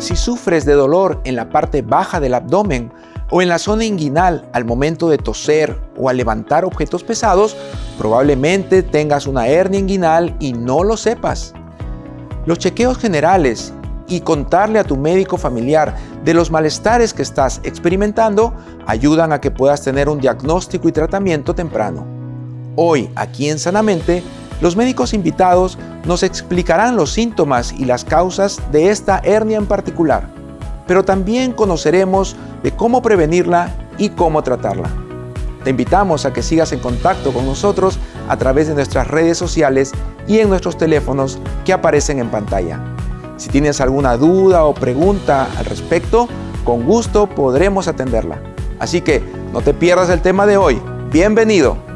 Si sufres de dolor en la parte baja del abdomen o en la zona inguinal al momento de toser o al levantar objetos pesados, probablemente tengas una hernia inguinal y no lo sepas. Los chequeos generales y contarle a tu médico familiar de los malestares que estás experimentando ayudan a que puedas tener un diagnóstico y tratamiento temprano. Hoy, aquí en Sanamente, los médicos invitados nos explicarán los síntomas y las causas de esta hernia en particular, pero también conoceremos de cómo prevenirla y cómo tratarla. Te invitamos a que sigas en contacto con nosotros a través de nuestras redes sociales y en nuestros teléfonos que aparecen en pantalla. Si tienes alguna duda o pregunta al respecto, con gusto podremos atenderla. Así que no te pierdas el tema de hoy. Bienvenido.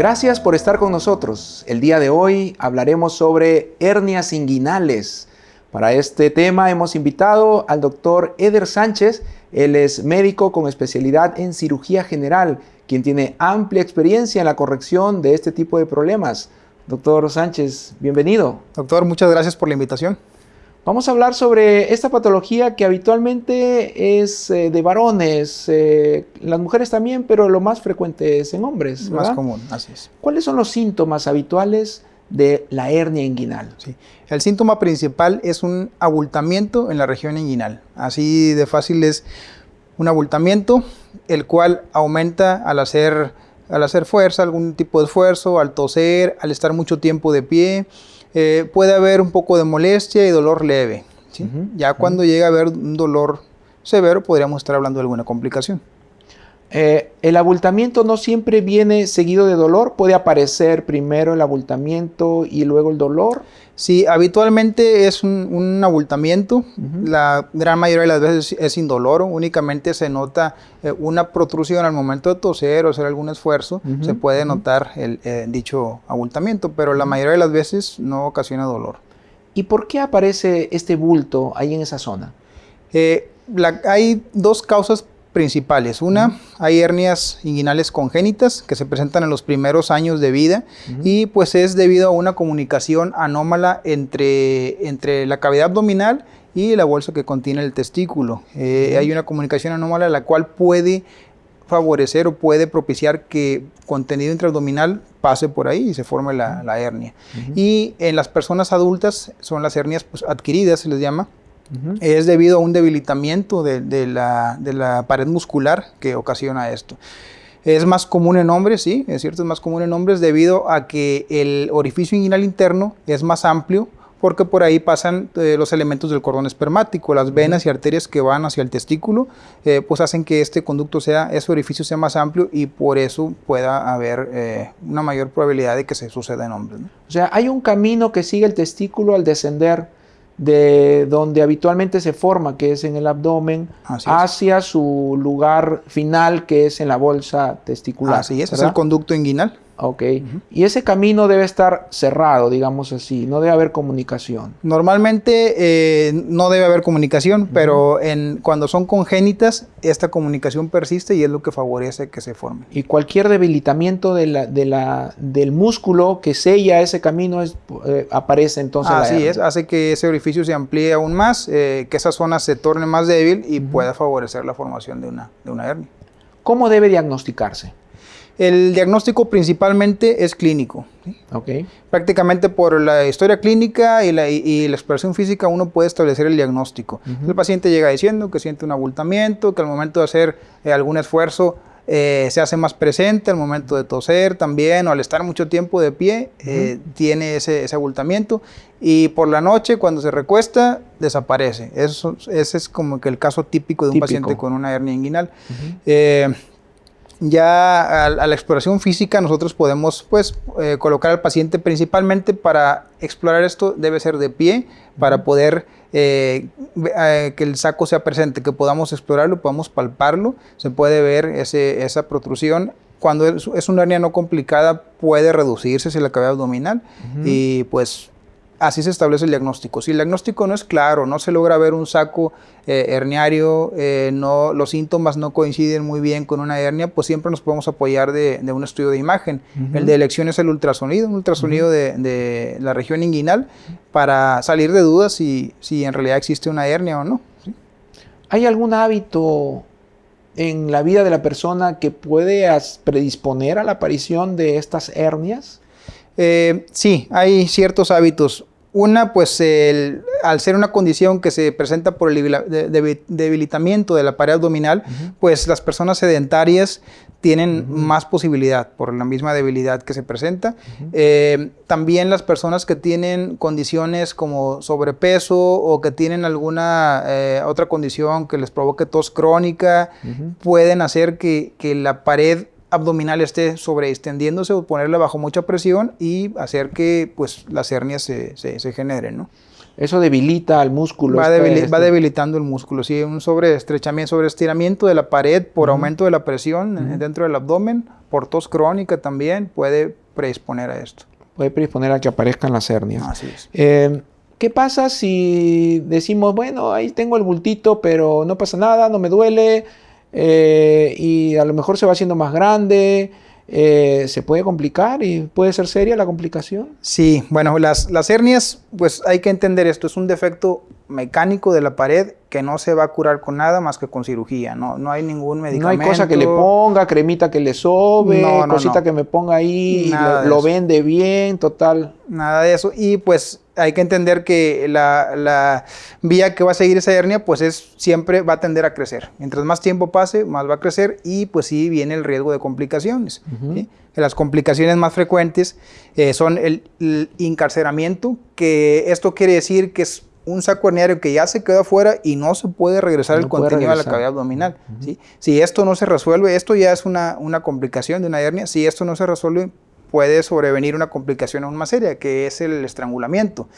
Gracias por estar con nosotros. El día de hoy hablaremos sobre hernias inguinales. Para este tema hemos invitado al doctor Eder Sánchez. Él es médico con especialidad en cirugía general, quien tiene amplia experiencia en la corrección de este tipo de problemas. Doctor Sánchez, bienvenido. Doctor, muchas gracias por la invitación. Vamos a hablar sobre esta patología que habitualmente es eh, de varones, eh, las mujeres también, pero lo más frecuente es en hombres. Más común, así es. ¿Cuáles son los síntomas habituales de la hernia inguinal? Sí. El síntoma principal es un abultamiento en la región inguinal. Así de fácil es un abultamiento, el cual aumenta al hacer, al hacer fuerza, algún tipo de esfuerzo, al toser, al estar mucho tiempo de pie, eh, puede haber un poco de molestia y dolor leve. ya cuando llega a haber un dolor severo, podríamos estar hablando de alguna complicación. Eh, el abultamiento no siempre viene seguido de dolor, puede aparecer primero el abultamiento y luego el dolor. Sí, habitualmente es un, abultamiento, la gran mayoría de las veces es indoloro, únicamente se nota eh, una protrusión al momento de toser o hacer algún esfuerzo, se puede notar el eh, dicho abultamiento, pero la mayoría de las veces no ocasiona dolor. ¿Y por qué aparece este bulto ahí en esa zona? hay dos causas principales. Una, hay hernias inguinales congénitas que se presentan en los primeros años de vida y pues es debido a una comunicación anómala entre, entre la cavidad abdominal y la bolsa que contiene el testículo. Eh, hay una comunicación anómala la cual puede favorecer o puede propiciar que contenido intraabdominal pase por ahí y se forme la, hernia. Y en las personas adultas son las hernias pues, adquiridas, se les llama, es debido a un debilitamiento de, la, pared muscular que ocasiona esto. Es más común en hombres, sí, es cierto, es más común en hombres debido a que el orificio inguinal interno es más amplio porque por ahí pasan eh, los elementos del cordón espermático, las venas y arterias que van hacia el testículo, eh, pues hacen que este conducto sea, ese orificio sea más amplio y por eso pueda haber eh, una mayor probabilidad de que se suceda en hombres. O sea, hay un camino que sigue el testículo al descender de donde habitualmente se forma, que es en el abdomen, hacia su lugar final, que es en la bolsa testicular. Así es, es el conducto inguinal. Ok. Y ese camino debe estar cerrado, digamos así, no debe haber comunicación. Normalmente eh, no debe haber comunicación, pero en, cuando son congénitas, esta comunicación persiste y es lo que favorece que se forme. Y cualquier debilitamiento de la, de la, del músculo que sella ese camino es, eh, aparece entonces Así es, hace que ese orificio se amplíe aún más, eh, que esa zona se torne más débil y pueda favorecer la formación de una, de una hernia. ¿Cómo debe diagnosticarse? El diagnóstico principalmente es clínico. Okay. Prácticamente por la historia clínica y la, exploración física uno puede establecer el diagnóstico. El paciente llega diciendo que siente un abultamiento, que al momento de hacer eh, algún esfuerzo eh, se hace más presente, al momento de toser también, o al estar mucho tiempo de pie, eh, tiene ese, abultamiento. Y por la noche, cuando se recuesta, desaparece. Eso, ese es como que el caso típico de un paciente con una hernia inguinal. Ya a, la exploración física nosotros podemos pues eh, colocar al paciente principalmente para explorar esto debe ser de pie para poder eh, eh, que el saco sea presente, que podamos explorarlo, podamos palparlo, se puede ver ese, esa protrusión. Cuando es, una hernia no complicada puede reducirse si la cavidad abdominal y pues así se establece el diagnóstico. Si el diagnóstico no es claro, no se logra ver un saco eh, herniario, eh, no, los síntomas no coinciden muy bien con una hernia, pues siempre nos podemos apoyar de, un estudio de imagen. El de elección es el ultrasonido, un ultrasonido de, la región inguinal para salir de dudas si, si en realidad existe una hernia o no. ¿Hay algún hábito en la vida de la persona que puede predisponer a la aparición de estas hernias? Eh, sí, hay ciertos hábitos. Una, pues al ser una condición que se presenta por el debilitamiento de la pared abdominal, pues las personas sedentarias tienen más posibilidad por la misma debilidad que se presenta. Eh, también las personas que tienen condiciones como sobrepeso o que tienen alguna eh, otra condición que les provoque tos crónica, pueden hacer que, que la pared abdominal esté sobreextendiéndose o ponerla bajo mucha presión y hacer que pues, las hernias se, se, generen. ¿no? Eso debilita al músculo. Va, va, debilitando el músculo, sí, un sobreestrechamiento, sobreestiramiento de la pared por aumento de la presión dentro del abdomen, por tos crónica también puede predisponer a esto. Puede predisponer a que aparezcan las hernias. Así es. Eh, ¿Qué pasa si decimos, bueno, ahí tengo el bultito, pero no pasa nada, no me duele? Eh, y a lo mejor se va haciendo más grande, eh, se puede complicar y puede ser seria la complicación. Sí, bueno, las, las hernias, pues hay que entender esto, es un defecto mecánico de la pared que no se va a curar con nada más que con cirugía, no, no hay ningún medicamento. No hay cosa que le ponga, cremita que le sobe, cosita que me ponga ahí, lo, lo vende bien, total. Nada de eso, y pues hay que entender que la, vía que va a seguir esa hernia, pues es siempre va a tender a crecer. Mientras más tiempo pase, más va a crecer y pues sí viene el riesgo de complicaciones. Las complicaciones más frecuentes eh, son el, encarceramiento, que esto quiere decir que es un saco herniario que ya se quedó afuera y no se puede regresar el contenido a la cavidad abdominal. Si esto no se resuelve, esto ya es una, una complicación de una hernia, si esto no se resuelve, puede sobrevenir una complicación aún más seria, que es el estrangulamiento.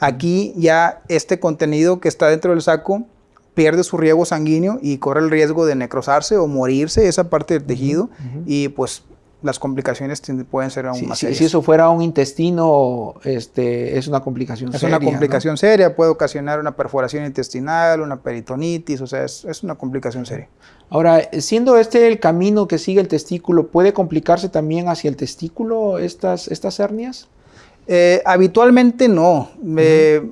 Aquí ya este contenido que está dentro del saco pierde su riego sanguíneo y corre el riesgo de necrosarse o morirse esa parte del tejido y pues las complicaciones pueden ser aún más serias. Si eso fuera un intestino, este, es una complicación seria. Es una complicación seria, puede ocasionar una perforación intestinal, una peritonitis, o sea, es, es, una complicación seria. Ahora, siendo este el camino que sigue el testículo, ¿puede complicarse también hacia el testículo estas, estas hernias? Eh, habitualmente no. Eh,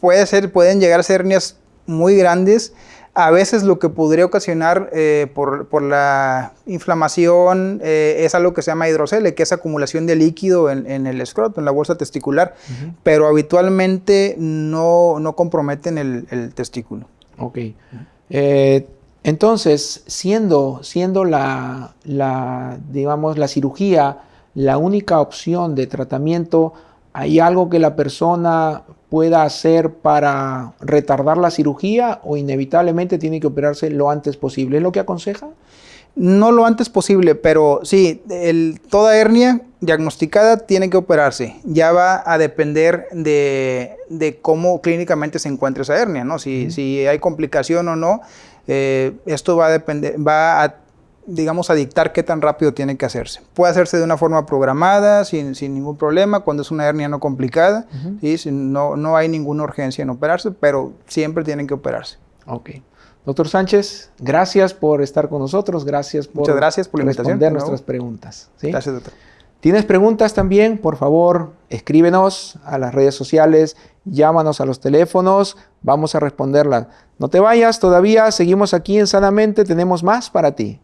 puede ser, pueden llegar a ser hernias muy grandes, a veces lo que podría ocasionar eh, por, la inflamación eh, es algo que se llama hidrocele, que es acumulación de líquido en, el escroto, en la bolsa testicular, pero habitualmente no, comprometen el, testículo. Ok. Eh, entonces, siendo, siendo la, la, digamos, la cirugía la única opción de tratamiento, ¿hay algo que la persona pueda hacer para retardar la cirugía o inevitablemente tiene que operarse lo antes posible. ¿Es lo que aconseja? No lo antes posible, pero sí, toda hernia diagnosticada tiene que operarse. Ya va a depender de, cómo clínicamente se encuentra esa hernia, ¿no? Si, si hay complicación o no, eh, esto va a depender, va a digamos, a dictar qué tan rápido tiene que hacerse. Puede hacerse de una forma programada, sin, ningún problema, cuando es una hernia no complicada, no, no hay ninguna urgencia en operarse, pero siempre tienen que operarse. Ok. Doctor Sánchez, gracias por estar con nosotros, gracias por, Muchas gracias por responder nuestras preguntas. Gracias, doctor. ¿Tienes preguntas también? Por favor, escríbenos a las redes sociales, llámanos a los teléfonos, vamos a responderlas. No te vayas todavía, seguimos aquí en Sanamente, tenemos más para ti.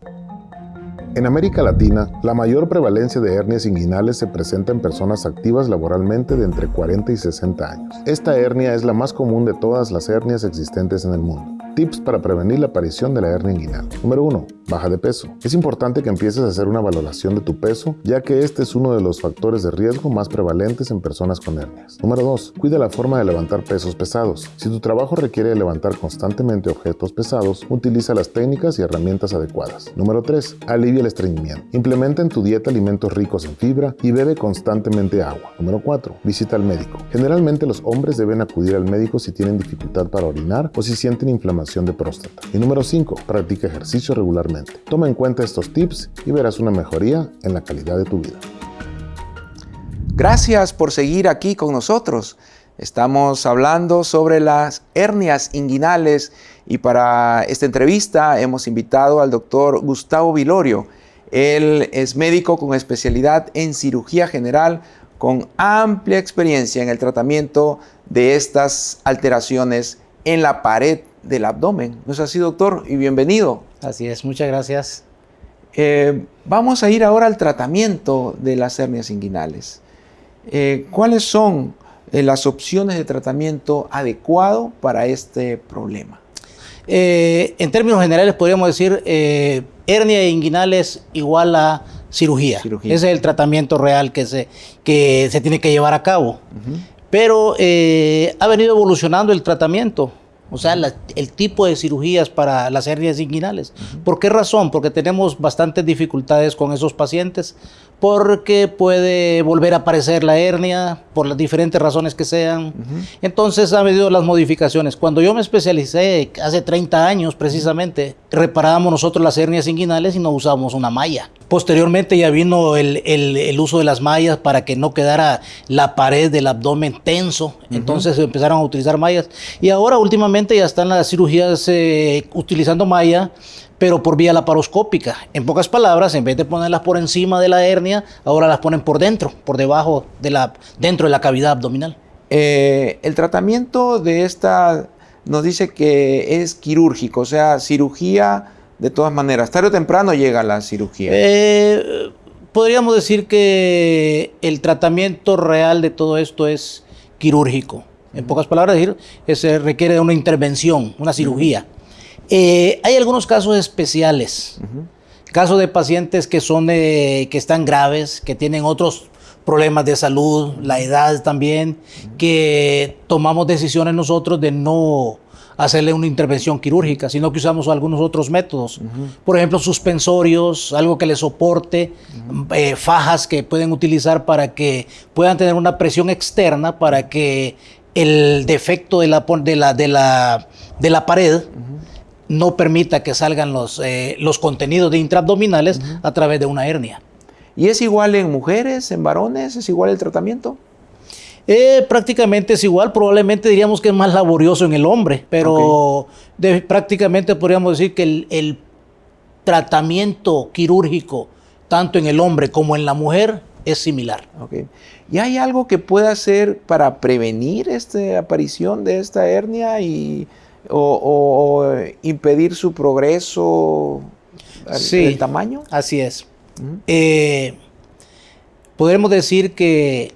En América Latina, la mayor prevalencia de hernias inguinales se presenta en personas activas laboralmente de entre 40 y 60 años. Esta hernia es la más común de todas las hernias existentes en el mundo Tips para prevenir la aparición de la hernia inguinal. Número 1. Baja de peso. Es importante que empieces a hacer una valoración de tu peso, ya que este es uno de los factores de riesgo más prevalentes en personas con hernias. Número 2. Cuida la forma de levantar pesos pesados. Si tu trabajo requiere levantar constantemente objetos pesados, utiliza las técnicas y herramientas adecuadas. Número 3. Alivia el estreñimiento. Implementa en tu dieta alimentos ricos en fibra y bebe constantemente agua. Número 4. Visita al médico. Generalmente los hombres deben acudir al médico si tienen dificultad para orinar o si sienten inflamación de próstata. Y número 5. Practica ejercicio regularmente. Toma en cuenta estos tips y verás una mejoría en la calidad de tu vida. Gracias por seguir aquí con nosotros. Estamos hablando sobre las hernias inguinales y para esta entrevista hemos invitado al doctor Gustavo Vilorio. Él es médico con especialidad en cirugía general con amplia experiencia en el tratamiento de estas alteraciones en la pared del abdomen. ¿No es así, doctor? Y bienvenido. Así es, muchas gracias. Eh, vamos a ir ahora al tratamiento de las hernias inguinales. Eh, ¿Cuáles son eh, las opciones de tratamiento adecuado para este problema? en términos generales podríamos decir hernia inguinales igual a cirugía. Ese es el tratamiento real que se, que se tiene que llevar a cabo. Pero ha venido evolucionando el tratamiento. O sea, el tipo de cirugías para las hernias inguinales. ¿Por qué razón? Porque tenemos bastantes dificultades con esos pacientes porque puede volver a aparecer la hernia por las diferentes razones que sean. Entonces ha habido las modificaciones. Cuando yo me especialicé hace 30 años precisamente, reparábamos nosotros las hernias inguinales y no usábamos una malla. Posteriormente ya vino el, el, uso de las mallas para que no quedara la pared del abdomen tenso. Entonces empezaron a utilizar mallas. Y ahora últimamente ya están las cirugías eh, utilizando malla pero por vía laparoscópica. En pocas palabras, en vez de ponerlas por encima de la hernia, ahora las ponen por dentro, por debajo de la, dentro de la cavidad abdominal. Eh, el tratamiento de esta nos dice que es quirúrgico, o sea, cirugía de todas maneras. Tarde o temprano llega la cirugía. Eh, podríamos decir que el tratamiento real de todo esto es quirúrgico. En pocas palabras, decir, se requiere de una intervención, una cirugía. Eh, hay algunos casos especiales, casos de pacientes que son que están graves, que tienen otros problemas de salud, la edad también, que tomamos decisiones nosotros de no hacerle una intervención quirúrgica, sino que usamos algunos otros métodos. Por ejemplo, suspensorios, algo que les soporte, eh, fajas que pueden utilizar para que puedan tener una presión externa para que el defecto de la, de la, de la, de la pared no permita que salgan los, eh, los contenidos de intraabdominales a través de una hernia. ¿Y es igual en mujeres, en varones? ¿Es igual el tratamiento? Eh, prácticamente es igual, probablemente diríamos que es más laborioso en el hombre, pero prácticamente podríamos decir que el, tratamiento quirúrgico, tanto en el hombre como en la mujer, es similar. ¿Y hay algo que pueda hacer para prevenir esta aparición de esta hernia y o, impedir su progreso sí, el tamaño? Así es. Eh, podemos decir que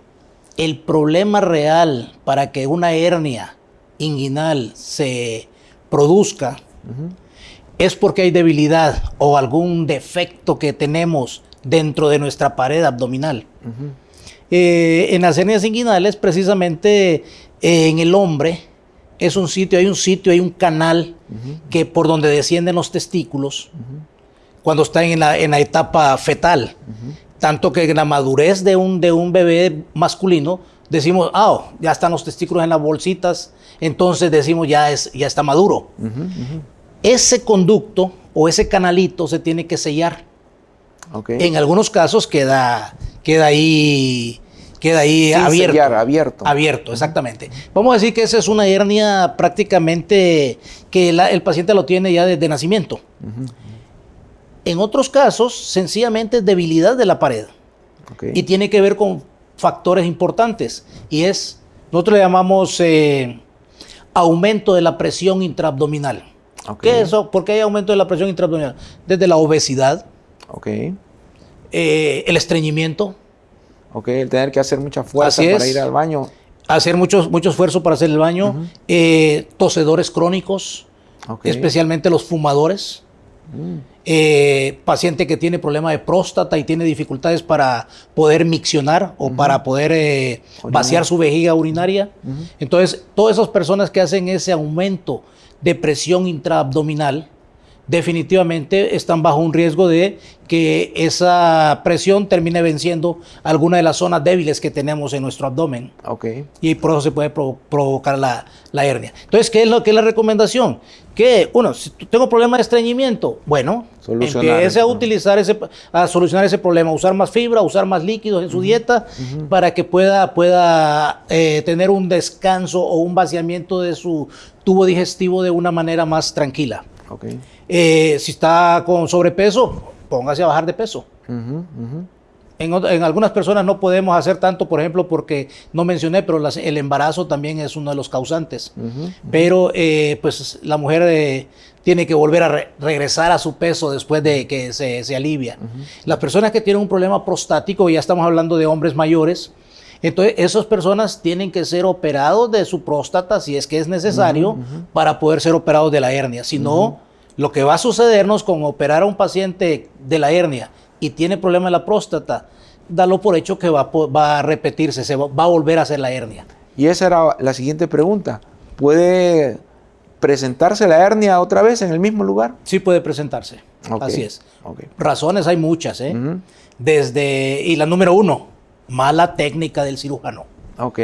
el problema real para que una hernia inguinal se produzca es porque hay debilidad o algún defecto que tenemos dentro de nuestra pared abdominal. Eh, en las hernias inguinales, precisamente eh, en el hombre, es un sitio, hay un sitio, hay un canal que por donde descienden los testículos cuando están en la, en la etapa fetal. Tanto que en la madurez de un, de un bebé masculino decimos, ah, ya están los testículos en las bolsitas, entonces decimos ya, es, ya está maduro. Ese conducto o ese canalito se tiene que sellar. En algunos casos queda, queda ahí queda ahí abierto. abierto. Abierto, exactamente. Vamos a decir que esa es una hernia prácticamente que el paciente lo tiene ya desde nacimiento. En otros casos, sencillamente es debilidad de la pared. Y tiene que ver con factores importantes. Y es, nosotros le llamamos eh, aumento de la presión intraabdominal. ¿Qué es eso? ¿Por qué hay aumento de la presión intraabdominal? Desde la obesidad, eh, el estreñimiento, ¿ok? El tener que hacer mucha fuerza para ir al baño. Hacer mucho, mucho esfuerzo para hacer el baño. Eh, tosedores crónicos, especialmente los fumadores. Eh, paciente que tiene problema de próstata y tiene dificultades para poder miccionar o para poder eh, vaciar su vejiga urinaria. Entonces, todas esas personas que hacen ese aumento de presión intraabdominal, definitivamente están bajo un riesgo de que esa presión termine venciendo alguna de las zonas débiles que tenemos en nuestro abdomen. Okay. Y por eso se puede provocar la, hernia. Entonces, ¿qué es, lo, que es la recomendación? Que, uno, si tengo problema de estreñimiento, bueno, empiece a utilizar ese, a solucionar ese problema, usar más fibra, usar más líquidos en su dieta para que pueda, pueda eh, tener un descanso o un vaciamiento de su tubo digestivo de una manera más tranquila. Okay. Eh, si está con sobrepeso, póngase a bajar de peso. En, algunas personas no podemos hacer tanto, por ejemplo, porque no mencioné, pero el embarazo también es uno de los causantes. Pero eh, pues la mujer eh, tiene que volver a regresar a su peso después de que se, alivia. Las personas que tienen un problema prostático, ya estamos hablando de hombres mayores, entonces, esas personas tienen que ser operados de su próstata si es que es necesario para poder ser operados de la hernia. Si no, lo que va a sucedernos con operar a un paciente de la hernia y tiene problema en la próstata, dalo por hecho que va, va a repetirse, se va, a volver a hacer la hernia. Y esa era la siguiente pregunta. ¿Puede presentarse la hernia otra vez en el mismo lugar? Sí puede presentarse. Así es. Razones hay muchas, ¿eh? Desde, y la número uno, mala técnica del cirujano. Ok.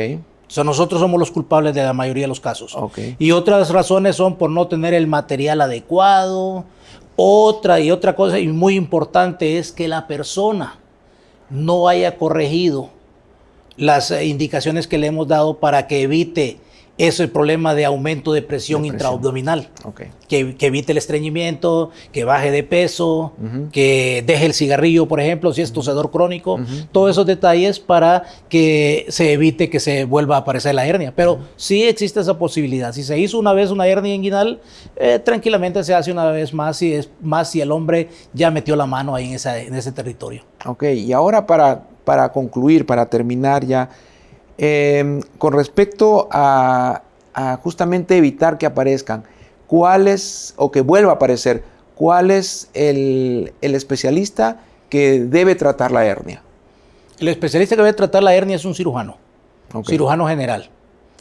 O sea, nosotros somos los culpables de la mayoría de los casos. Y otras razones son por no tener el material adecuado. Otra y otra cosa, y muy importante, es que la persona no haya corregido las indicaciones que le hemos dado para que evite es el problema de aumento de presión, intraabdominal. Que, evite el estreñimiento, que baje de peso, que deje el cigarrillo, por ejemplo, si es tosedor crónico. Todos esos detalles para que se evite que se vuelva a aparecer la hernia. Pero sí existe esa posibilidad. Si se hizo una vez una hernia inguinal, eh, tranquilamente se hace una vez más si, es, más si el hombre ya metió la mano ahí en, en ese territorio. Ok, y ahora para, para concluir, para terminar ya, Em, con respecto a, justamente evitar que aparezcan, ¿cuál es, o que vuelva a aparecer, cuál es el, especialista que debe tratar la hernia? El especialista que debe tratar la hernia es un cirujano, cirujano general.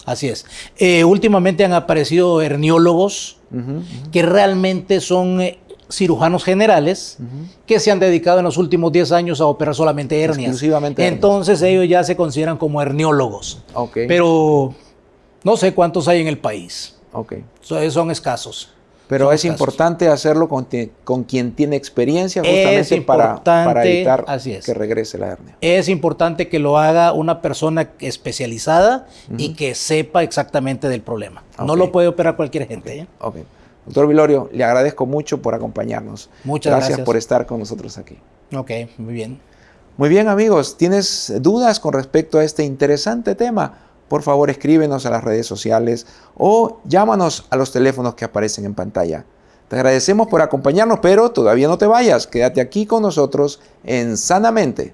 Así es. Eh, últimamente han aparecido herniólogos que realmente son eh, cirujanos generales que se han dedicado en los últimos 10 años a operar solamente hernias. Exclusivamente Entonces ellos ya se consideran como herniólogos. Pero no sé cuántos hay en el país. Okay. son escasos. Pero es importante hacerlo con, quien tiene experiencia justamente para, para, evitar que regrese la hernia. Es importante que lo haga una persona especializada y que sepa exactamente del problema. No lo puede operar cualquier gente. ¿eh? Doctor Vilorio, le agradezco mucho por acompañarnos. Muchas gracias. Gracias por estar con nosotros aquí. Ok, muy bien. Muy bien amigos, ¿tienes dudas con respecto a este interesante tema? Por favor escríbenos a las redes sociales o llámanos a los teléfonos que aparecen en pantalla. Te agradecemos por acompañarnos, pero todavía no te vayas. Quédate aquí con nosotros en Sanamente.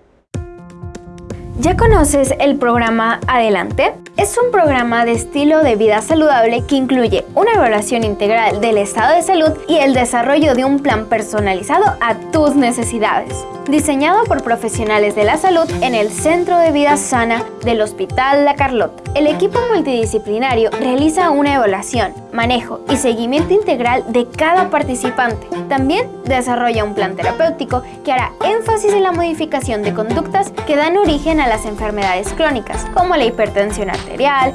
¿Ya conoces el programa Adelante? Es un programa de estilo de vida saludable que incluye una evaluación integral del estado de salud y el desarrollo de un plan personalizado a tus necesidades. Diseñado por profesionales de la salud en el Centro de Vida Sana del Hospital La Carlota. El equipo multidisciplinario realiza una evaluación, manejo y seguimiento integral de cada participante. También desarrolla un plan terapéutico que hará énfasis en la modificación de conductas que dan origen a las enfermedades crónicas, como la hipertensión arterial,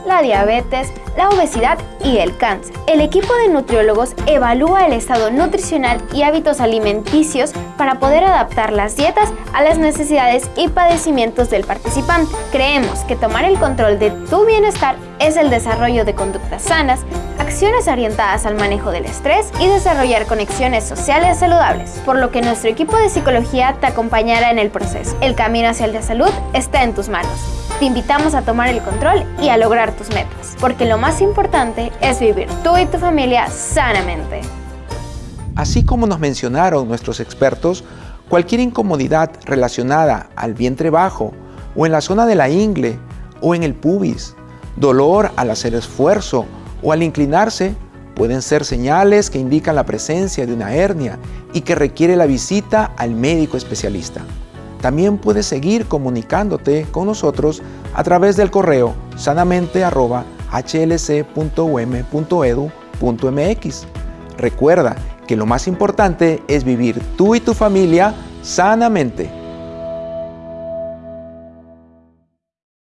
la diabetes, la obesidad y el cáncer. El equipo de nutriólogos evalúa el estado nutricional y hábitos alimenticios para poder adaptar las dietas a las necesidades y padecimientos del participante. Creemos que tomar el control de tu bienestar es el desarrollo de conductas sanas, acciones orientadas al manejo del estrés y desarrollar conexiones sociales saludables, por lo que nuestro equipo de psicología te acompañará en el proceso. El camino hacia la salud está en tus manos. Te invitamos a tomar el control y a lograr tus metas, porque lo más importante es vivir tú y tu familia sanamente. Así como nos mencionaron nuestros expertos, cualquier incomodidad relacionada al vientre bajo o en la zona de la ingle o en el pubis, dolor al hacer esfuerzo o al inclinarse Pueden ser señales que indican la presencia de una hernia y que requiere la visita al médico especialista. También puedes seguir comunicándote con nosotros a través del correo sanamente.hlc.um.edu.mx. Recuerda que lo más importante es vivir tú y tu familia sanamente.